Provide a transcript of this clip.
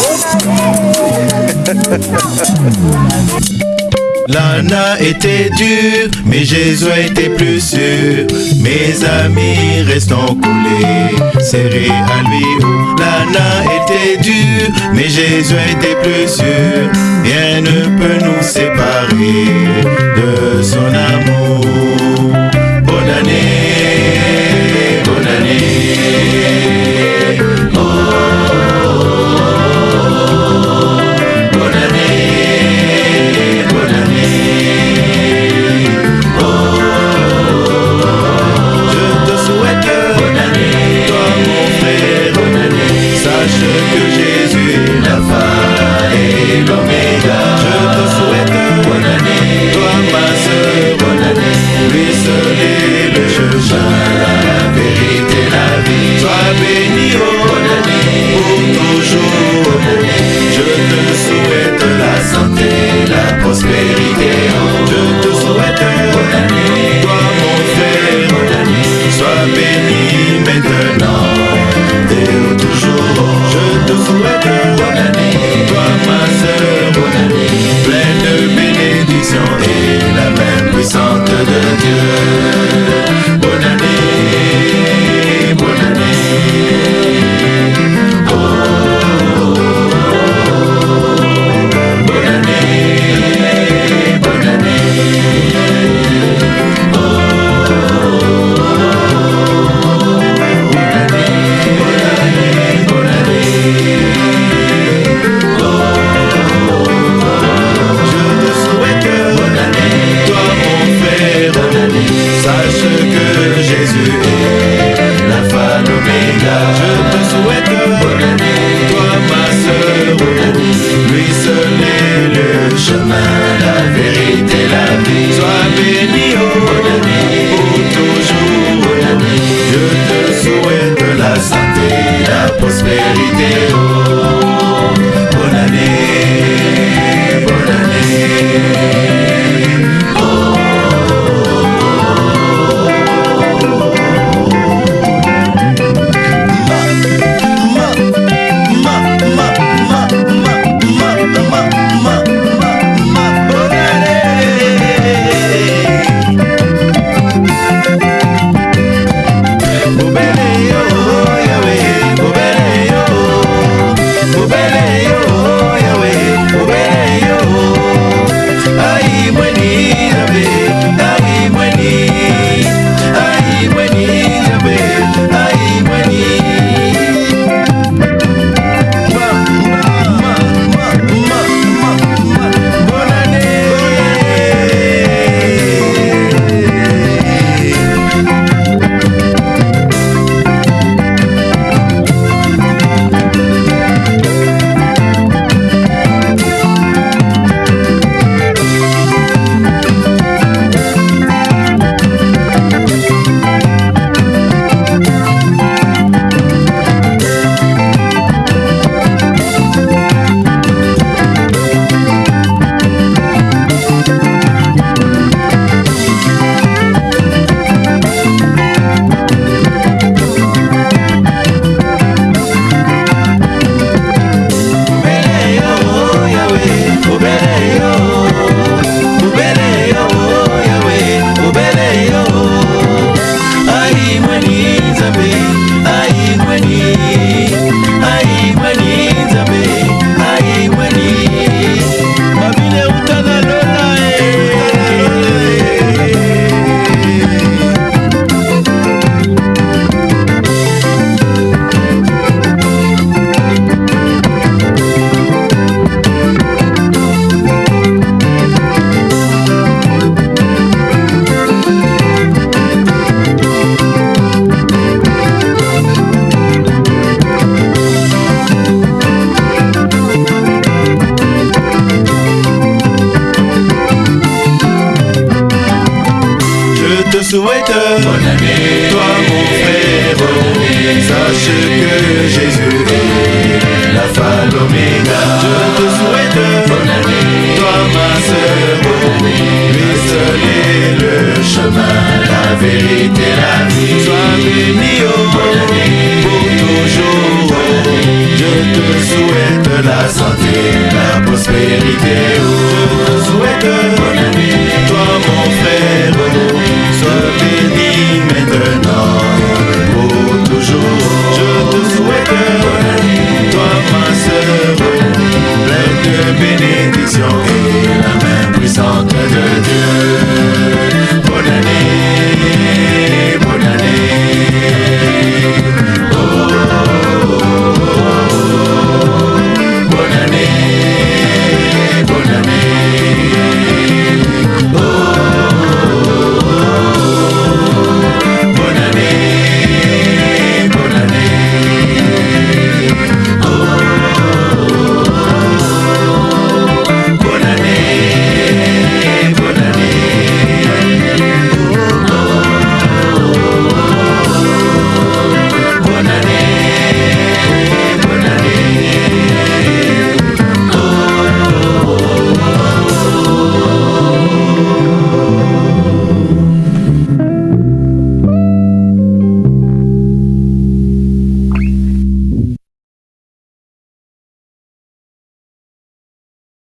L'ana était dur, mais Jésus était plus sûr. Mes amis restons collés, serrés à lui. L'ana était dur, mais Jésus était plus sûr. Rien ne peut nous séparer de son amour. Bonne année, Je te Je te souhaite bonne année, toi mon frère, année. Sache que Jésus est l'alpha, l'oméga. Je te souhaite bonne année, toi ma sœur. Lui seul est le chemin, la vérité, la vie. Sois béni, oh, bonne année, pour toujours. Je te souhaite la santé, la prospérité saklıdır